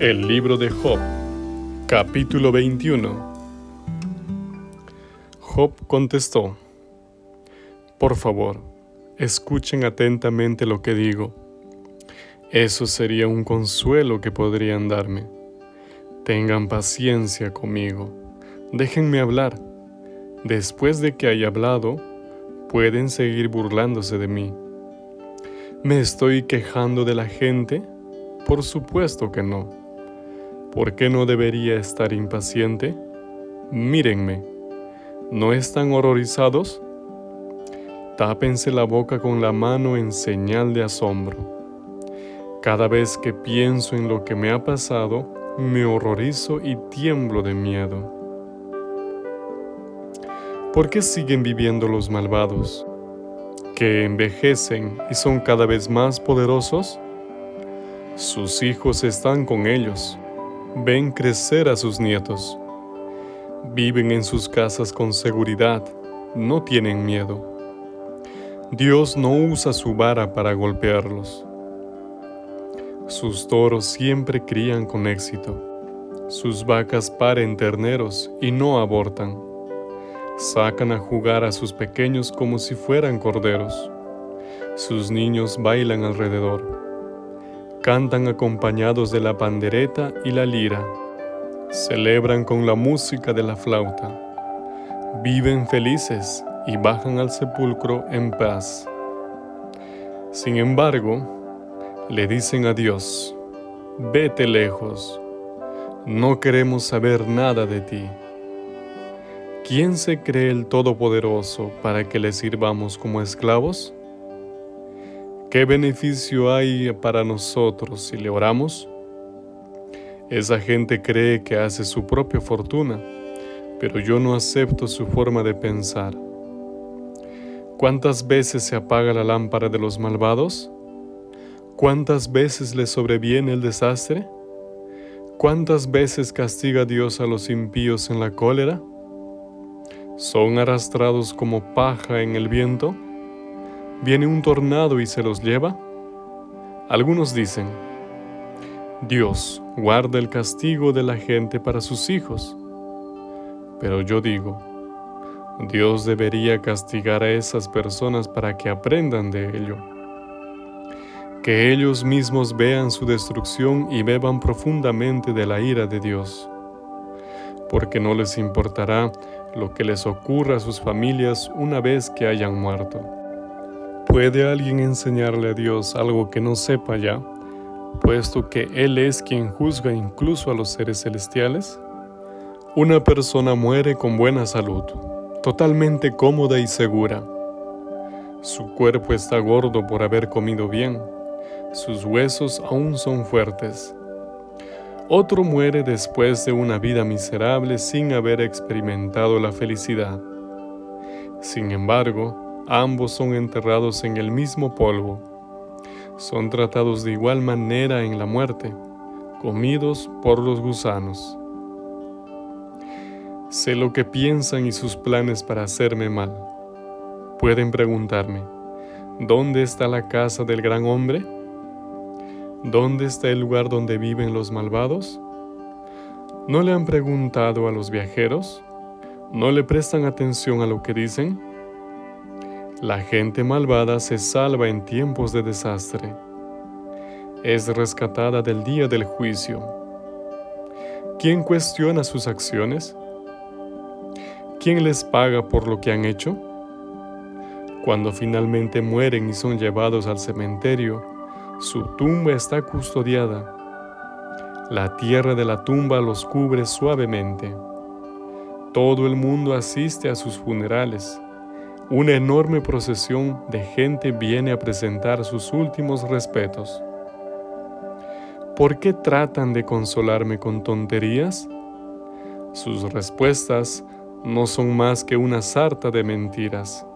El libro de Job, capítulo 21. Job contestó, Por favor, escuchen atentamente lo que digo. Eso sería un consuelo que podrían darme. Tengan paciencia conmigo. Déjenme hablar. Después de que haya hablado, pueden seguir burlándose de mí. ¿Me estoy quejando de la gente? Por supuesto que no. ¿Por qué no debería estar impaciente? Mírenme, ¿no están horrorizados? Tápense la boca con la mano en señal de asombro. Cada vez que pienso en lo que me ha pasado, me horrorizo y tiemblo de miedo. ¿Por qué siguen viviendo los malvados? ¿Que envejecen y son cada vez más poderosos? Sus hijos están con ellos ven crecer a sus nietos. Viven en sus casas con seguridad, no tienen miedo. Dios no usa su vara para golpearlos. Sus toros siempre crían con éxito. Sus vacas paren terneros y no abortan. Sacan a jugar a sus pequeños como si fueran corderos. Sus niños bailan alrededor cantan acompañados de la pandereta y la lira, celebran con la música de la flauta, viven felices y bajan al sepulcro en paz. Sin embargo, le dicen a Dios, vete lejos, no queremos saber nada de ti. ¿Quién se cree el Todopoderoso para que le sirvamos como esclavos? ¿Qué beneficio hay para nosotros si le oramos? Esa gente cree que hace su propia fortuna, pero yo no acepto su forma de pensar. ¿Cuántas veces se apaga la lámpara de los malvados? ¿Cuántas veces les sobreviene el desastre? ¿Cuántas veces castiga Dios a los impíos en la cólera? ¿Son arrastrados como paja en el viento? ¿Viene un tornado y se los lleva? Algunos dicen, Dios guarda el castigo de la gente para sus hijos. Pero yo digo, Dios debería castigar a esas personas para que aprendan de ello. Que ellos mismos vean su destrucción y beban profundamente de la ira de Dios. Porque no les importará lo que les ocurra a sus familias una vez que hayan muerto. ¿Puede alguien enseñarle a Dios algo que no sepa ya, puesto que Él es quien juzga incluso a los seres celestiales? Una persona muere con buena salud, totalmente cómoda y segura. Su cuerpo está gordo por haber comido bien, sus huesos aún son fuertes. Otro muere después de una vida miserable sin haber experimentado la felicidad. Sin embargo, Ambos son enterrados en el mismo polvo. Son tratados de igual manera en la muerte, comidos por los gusanos. Sé lo que piensan y sus planes para hacerme mal. Pueden preguntarme, ¿dónde está la casa del gran hombre? ¿Dónde está el lugar donde viven los malvados? ¿No le han preguntado a los viajeros? ¿No le prestan atención a lo que dicen? La gente malvada se salva en tiempos de desastre. Es rescatada del día del juicio. ¿Quién cuestiona sus acciones? ¿Quién les paga por lo que han hecho? Cuando finalmente mueren y son llevados al cementerio, su tumba está custodiada. La tierra de la tumba los cubre suavemente. Todo el mundo asiste a sus funerales una enorme procesión de gente viene a presentar sus últimos respetos. ¿Por qué tratan de consolarme con tonterías? Sus respuestas no son más que una sarta de mentiras.